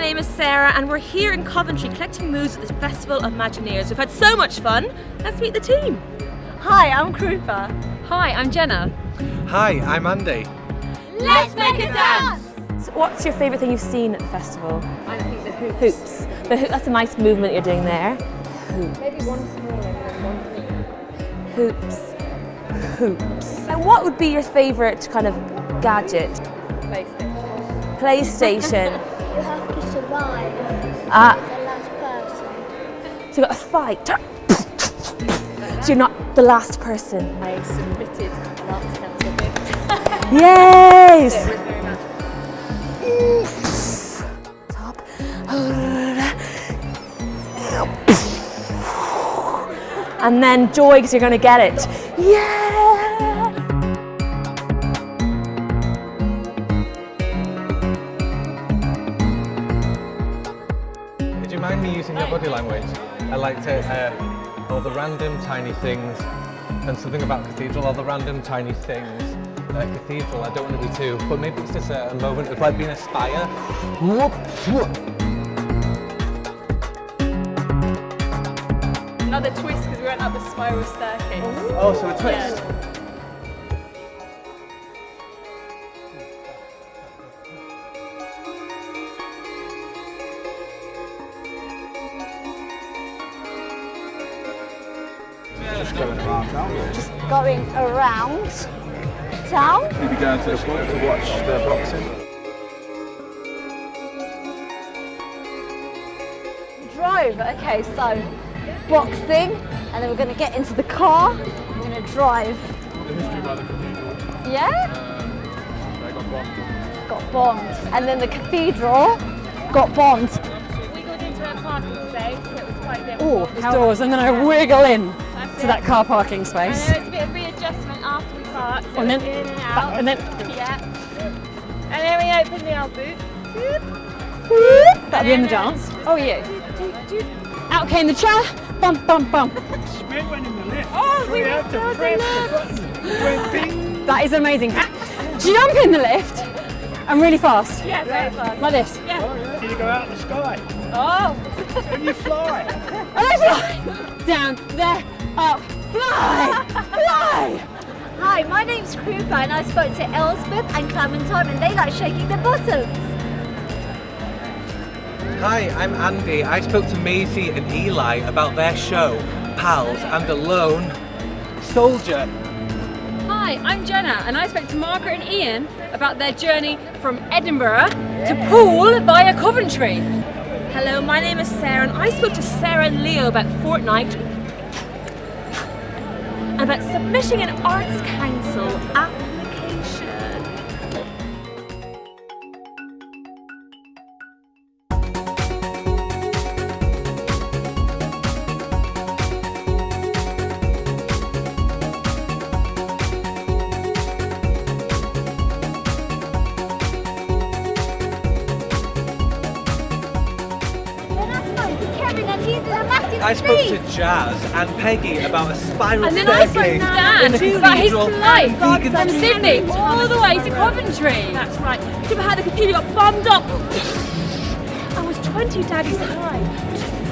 my name is Sarah and we're here in Coventry collecting moods at the Festival of Imagineers. We've had so much fun. Let's meet the team. Hi, I'm Krupa. Hi, I'm Jenna. Hi, I'm Andy. Let's make a dance! So what's your favourite thing you've seen at the festival? I think the hoops. Hoops. The hoop, that's a nice movement you're doing there. Maybe one smaller and one Hoops. Hoops. And what would be your favourite kind of gadget? PlayStation. PlayStation. You have to survive Ah, the last person. so you've got a fight. So you're not the last person. I submitted an arts council bid. Yes! It was very much. Top. And then joy because you're going to get it. Yeah! Would you mind me using your body language? I like to, uh, all the random tiny things, and something about cathedral, all the random tiny things. Uh, cathedral, I don't want to be too, but maybe it's just a, a moment of like being a spire. Another twist because we went up the spiral staircase. Oh, so a twist. Just going around town. You'll be going to the pub to watch the boxing. Drove. Okay, so boxing, and then we're going to get into the car. We're going to drive. The history by the cathedral. Yeah? Um, they got bombed. Got bombed. And then the cathedral got bombed. We got into a parking space, it was quite difficult. Oh, there's doors, and then I wiggle in to that car parking space. And there was a bit of readjustment after we parked, so And then, in and out. and then yeah. And then we open the old boot. that'll be in the dance. Oh yeah. Out came the chair, bump, bump, bump. Oh, we went there was a lift. That is amazing. Jump in the lift and really fast, Yeah, very fun. like this. Yeah. You go out in the sky. Oh, And you fly. And I fly down, there, up, fly, fly. Hi, my name's Krupa, and I spoke to Elspeth and Clementine, and they like shaking their bottoms. Hi, I'm Andy. I spoke to Maisie and Eli about their show, Pals and a Lone Soldier. Hi, I'm Jenna, and I spoke to Margaret and Ian about their journey from Edinburgh to Poole via Coventry. hello, my name is Sarah and I spoke to Sarah and Leo about Fortnite and about submitting an Arts Council application. I spoke to Jazz and Peggy about a spiral And then I spoke to staircase Dan about his flight from Street. Sydney all the way to Coventry. That's right. Do you remember how the cathedral got bombed up? I was 20 daddies high.